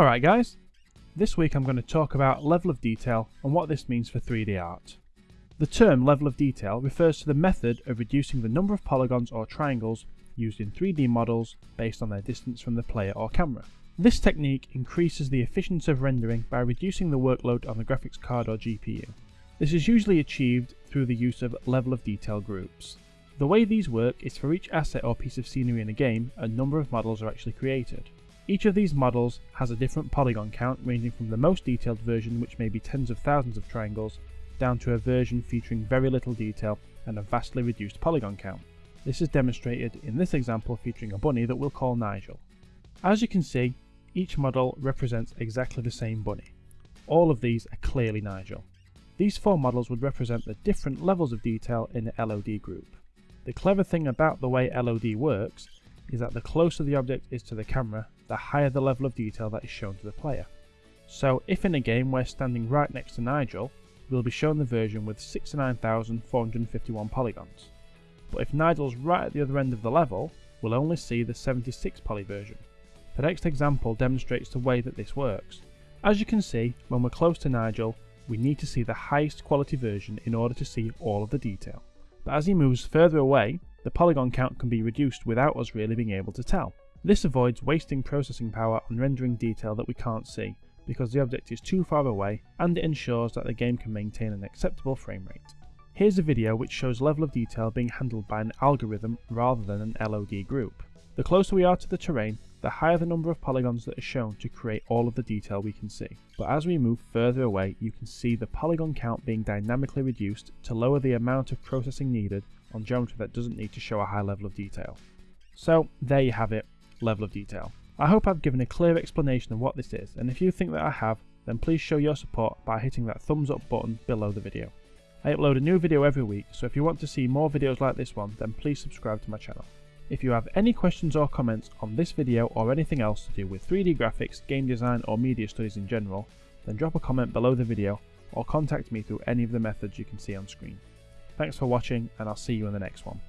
Alright guys, this week I'm going to talk about level of detail and what this means for 3D art. The term level of detail refers to the method of reducing the number of polygons or triangles used in 3D models based on their distance from the player or camera. This technique increases the efficiency of rendering by reducing the workload on the graphics card or GPU. This is usually achieved through the use of level of detail groups. The way these work is for each asset or piece of scenery in a game, a number of models are actually created. Each of these models has a different polygon count ranging from the most detailed version which may be tens of thousands of triangles down to a version featuring very little detail and a vastly reduced polygon count. This is demonstrated in this example featuring a bunny that we'll call Nigel. As you can see, each model represents exactly the same bunny. All of these are clearly Nigel. These four models would represent the different levels of detail in the LOD group. The clever thing about the way LOD works is that the closer the object is to the camera, the higher the level of detail that is shown to the player. So if in a game we're standing right next to Nigel, we'll be shown the version with 69,451 polygons. But if Nigel's right at the other end of the level, we'll only see the 76 poly version. The next example demonstrates the way that this works. As you can see, when we're close to Nigel, we need to see the highest quality version in order to see all of the detail. But as he moves further away, the polygon count can be reduced without us really being able to tell. This avoids wasting processing power on rendering detail that we can't see, because the object is too far away and it ensures that the game can maintain an acceptable frame rate. Here's a video which shows level of detail being handled by an algorithm rather than an LOD group. The closer we are to the terrain, the higher the number of polygons that are shown to create all of the detail we can see. But as we move further away, you can see the polygon count being dynamically reduced to lower the amount of processing needed on geometry that doesn't need to show a high level of detail. So there you have it, level of detail. I hope I've given a clear explanation of what this is, and if you think that I have, then please show your support by hitting that thumbs up button below the video. I upload a new video every week, so if you want to see more videos like this one, then please subscribe to my channel. If you have any questions or comments on this video or anything else to do with 3D graphics, game design or media studies in general, then drop a comment below the video or contact me through any of the methods you can see on screen. Thanks for watching and I'll see you in the next one.